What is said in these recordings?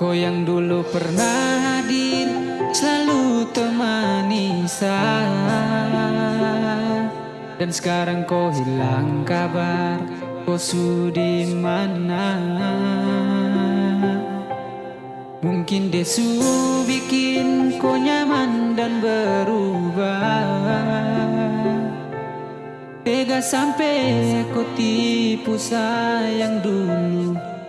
Kau yang dulu pernah hadir Selalu temani saya Dan sekarang kau hilang kabar Kau sudi mana? Mungkin desu bikin kau nyaman dan berubah. Tega sampai kau tipu sayang dulu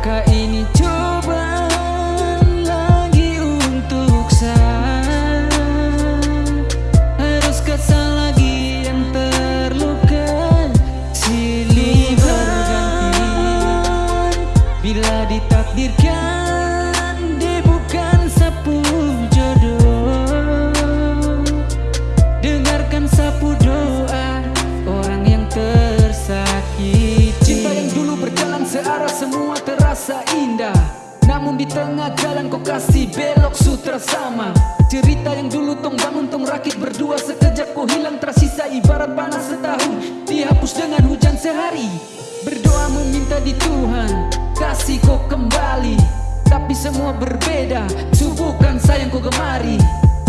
apakah ini cobaan lagi untuk saya? Haruskah saya lagi yang terluka? Silih berganti. Bila ditakdirkan kasih belok sutra sama. Cerita yang dulu tong bangun tong rakit berdua. Sekejap kau hilang tersisa ibarat panas setahun. Dihapus dengan hujan sehari. Berdoa meminta di Tuhan Kasih kau kembali. Tapi semua berbeda. Subuhkan sayang kau gemari.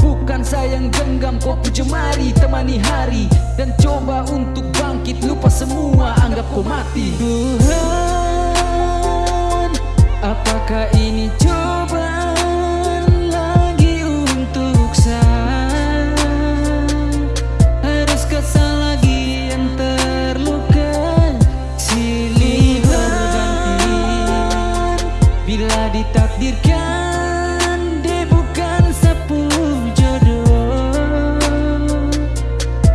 Bukan sayang genggam kau jemari. Temani hari Dan coba untuk bangkit. Lupa semua anggap kau mati. Tuhan apakah ini ditakdirkan dia bukan sapu jodoh.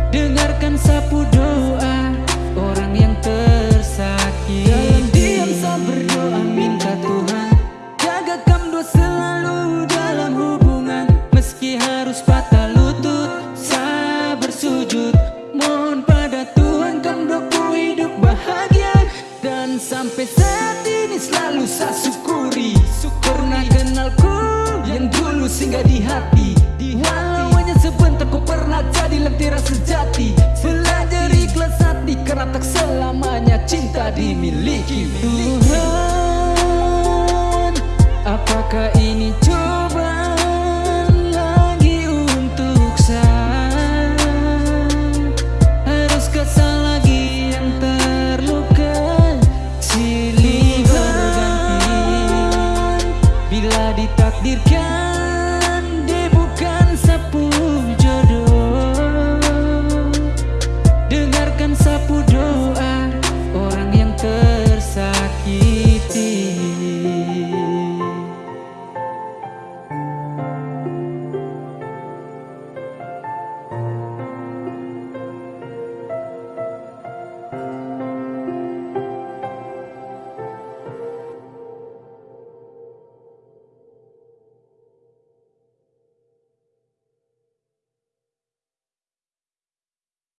Dengarkan sapu doa orang yang tersakiti. Dalam diam saya berdoa minta Tuhan Jaga kamdo selalu dalam hubungan. Meski harus patah lutut Saya bersujud. Mohon pada Tuhan kamdo ku hidup bahagia. Dan sampai saat ini selalu saya syukuri dulu singgah di hati Walau hanya sebentar kau pernah jadi lentera sejati. Belajar ikhlas hati karena tak selamanya cinta dimiliki. Tuhan Apakah ini cobaan